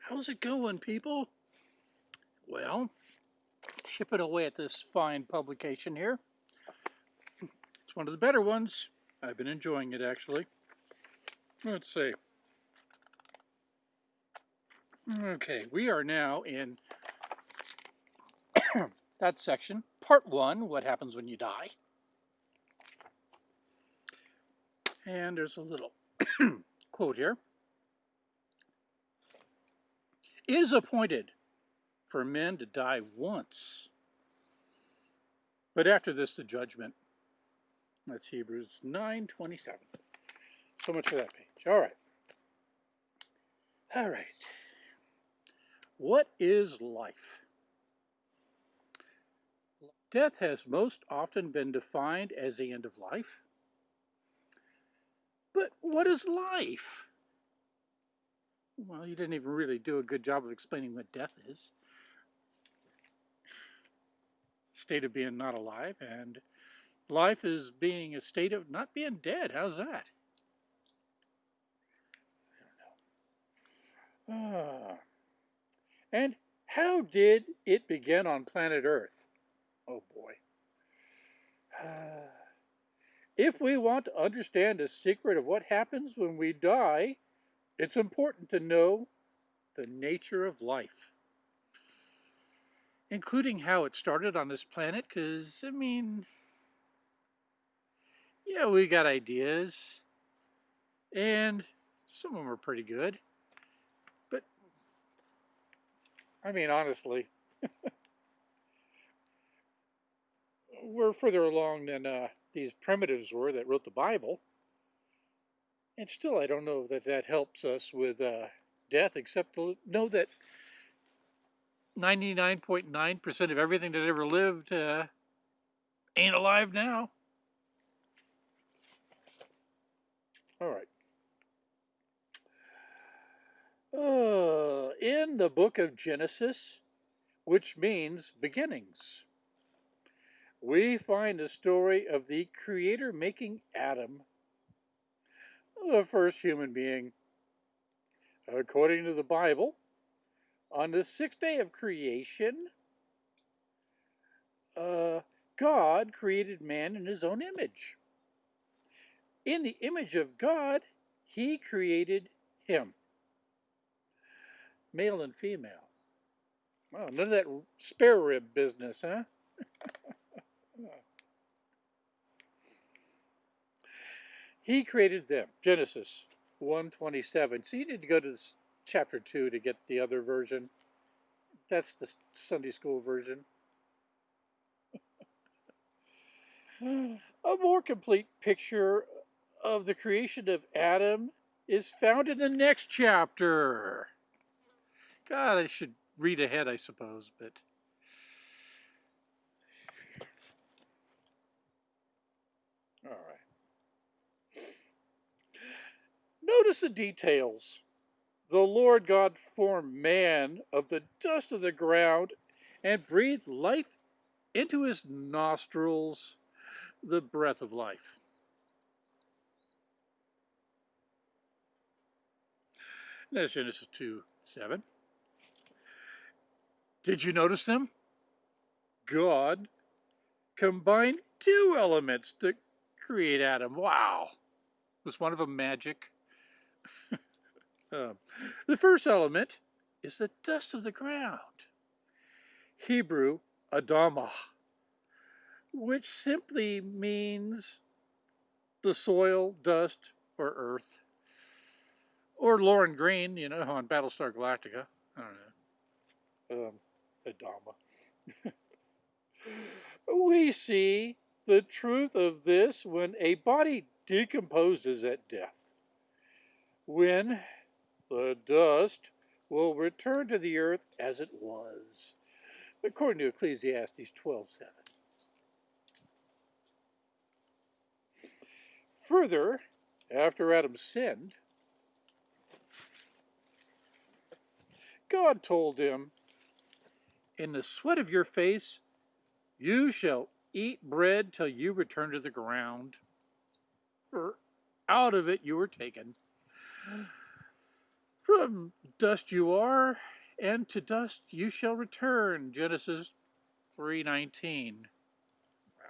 How's it going, people? Well, chipping away at this fine publication here. It's one of the better ones. I've been enjoying it, actually. Let's see. Okay, we are now in that section, part one, what happens when you die. And there's a little quote here. It is appointed for men to die once, but after this the judgment. That's Hebrews 9.27. So much for that page. All right. All right. What is life? Death has most often been defined as the end of life. But what is life? Well, you didn't even really do a good job of explaining what death is. State of being not alive, and life is being a state of not being dead. How's that? I don't know. Ah. And how did it begin on planet Earth? Oh boy. if we want to understand the secret of what happens when we die, it's important to know the nature of life, including how it started on this planet, because, I mean, yeah, we got ideas, and some of them are pretty good, but, I mean, honestly, we're further along than uh, these primitives were that wrote the Bible. And still, I don't know that that helps us with uh, death, except to know that 99.9% of everything that ever lived uh, ain't alive now. All right. Uh, in the book of Genesis, which means beginnings, we find the story of the Creator making Adam the first human being. According to the Bible, on the sixth day of creation, uh, God created man in his own image. In the image of God, he created him. Male and female. Well, none of that spare rib business, huh? He created them. Genesis 127. So you need to go to this chapter 2 to get the other version. That's the Sunday school version. A more complete picture of the creation of Adam is found in the next chapter. God, I should read ahead, I suppose, but Notice the details. The Lord God formed man of the dust of the ground and breathed life into his nostrils, the breath of life. That's Genesis 2 7. Did you notice them? God combined two elements to create Adam. Wow. Was one of them magic? Uh, the first element is the dust of the ground. Hebrew, Adamah, which simply means the soil, dust, or earth. Or Lorne Greene, you know, on Battlestar Galactica. I don't know. Um, Adama. we see the truth of this when a body decomposes at death. When the dust will return to the earth as it was, according to Ecclesiastes 12.7. Further, after Adam sinned, God told him, In the sweat of your face you shall eat bread till you return to the ground, for out of it you were taken. From dust you are, and to dust you shall return. Genesis 3.19. Wow.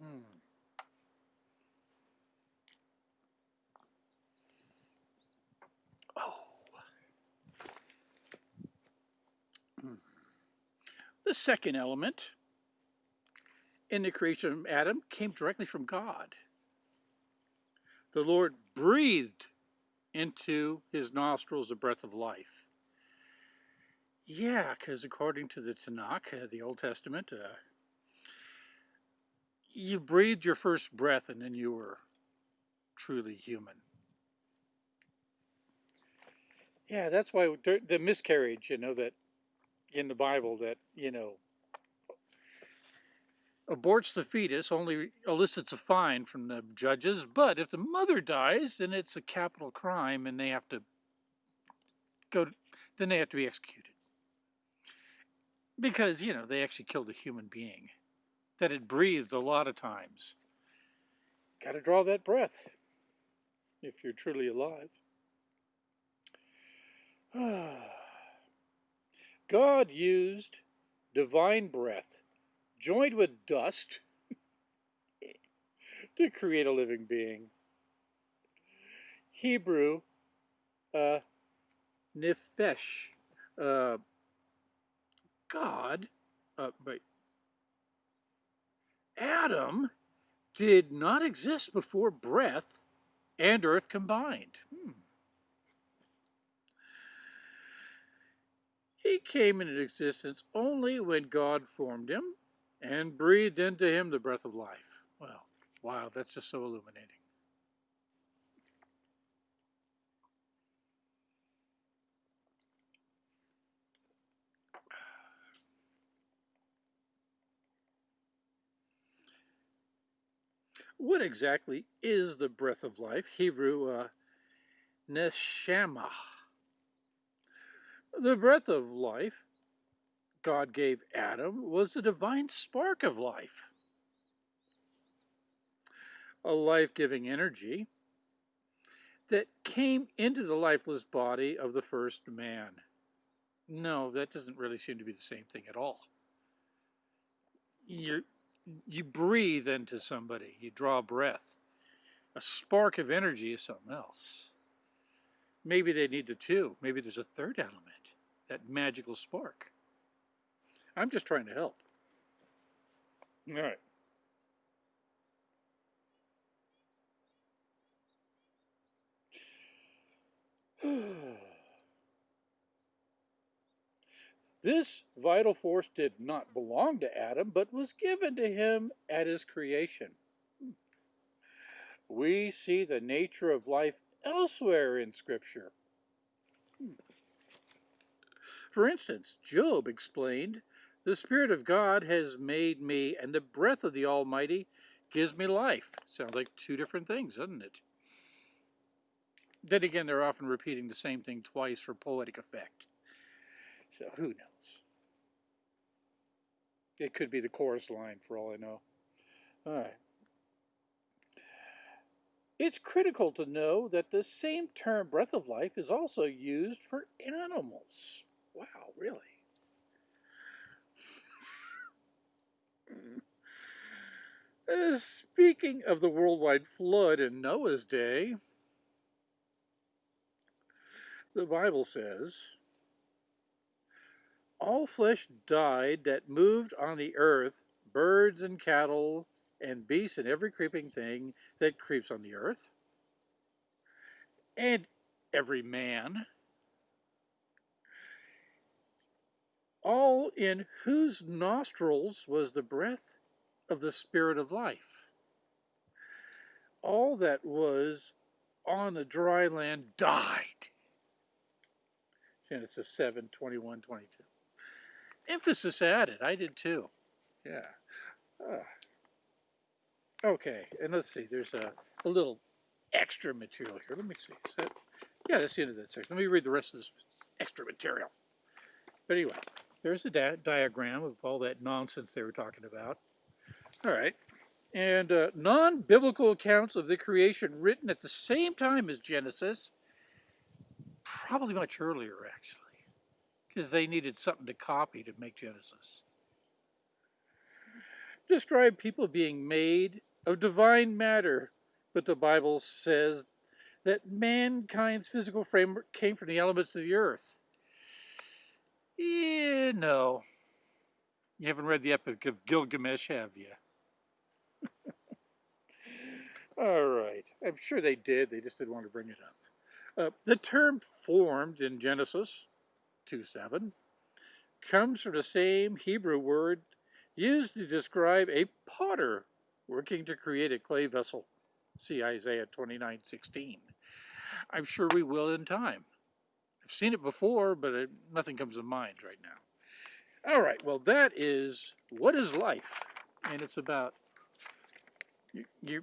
Hmm. Oh. Hmm. The second element in the creation of Adam came directly from God. The Lord breathed into his nostrils the breath of life. Yeah, because according to the Tanakh, uh, the Old Testament, uh, you breathed your first breath and then you were truly human. Yeah, that's why the miscarriage, you know, that in the Bible that, you know, aborts the fetus only elicits a fine from the judges, but if the mother dies, then it's a capital crime and they have to go, to, then they have to be executed. Because, you know, they actually killed a human being that had breathed a lot of times. Got to draw that breath if you're truly alive. God used divine breath joined with dust to create a living being. Hebrew, uh, nefesh, uh, God, uh, wait, Adam did not exist before breath and earth combined. Hmm. He came into existence only when God formed him and breathed into him the breath of life. Well, wow, that's just so illuminating. What exactly is the breath of life? Hebrew, uh, neshama. The breath of life God gave Adam was the divine spark of life, a life-giving energy that came into the lifeless body of the first man. No, that doesn't really seem to be the same thing at all. You you breathe into somebody, you draw breath. A spark of energy is something else. Maybe they need the two. Maybe there's a third element, that magical spark. I'm just trying to help. All right. This vital force did not belong to Adam, but was given to him at his creation. We see the nature of life elsewhere in Scripture. Hmm. For instance, Job explained the Spirit of God has made me, and the breath of the Almighty gives me life. Sounds like two different things, doesn't it? Then again, they're often repeating the same thing twice for poetic effect. So who knows? It could be the chorus line for all I know. All right. It's critical to know that the same term breath of life is also used for animals. Wow, really? Eh, speaking of the worldwide flood in Noah's day, the Bible says, All flesh died that moved on the earth, birds and cattle, and beasts and every creeping thing that creeps on the earth, and every man, all in whose nostrils was the breath of the Spirit of life. All that was on the dry land died. Genesis 7, 21, 22. Emphasis added. I did too. Yeah. Uh, okay, and let's see. There's a, a little extra material here. Let me see. That, yeah, that's the end of that section. Let me read the rest of this extra material. But anyway, there's a di diagram of all that nonsense they were talking about. All right. And uh, non biblical accounts of the creation written at the same time as Genesis, probably much earlier actually, because they needed something to copy to make Genesis. Describe people being made of divine matter, but the Bible says that mankind's physical frame came from the elements of the earth. Yeah, no. You haven't read the Epic of Gilgamesh, have you? All right. I'm sure they did. They just didn't want to bring it up. Uh, the term formed in Genesis 2.7 comes from the same Hebrew word used to describe a potter working to create a clay vessel. See Isaiah 29.16. I'm sure we will in time. I've seen it before, but it, nothing comes to mind right now. All right, well, that is What is Life? And it's about you, you,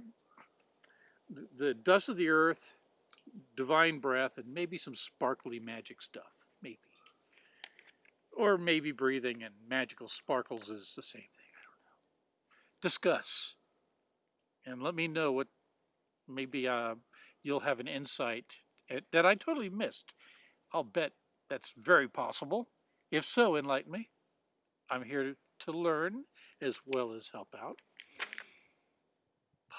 the dust of the earth, divine breath, and maybe some sparkly magic stuff. Maybe. Or maybe breathing and magical sparkles is the same thing. I don't know. Discuss. And let me know what maybe uh, you'll have an insight that I totally missed. I'll bet that's very possible. If so, enlighten me. I'm here to learn as well as help out. Bye.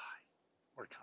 We're coming.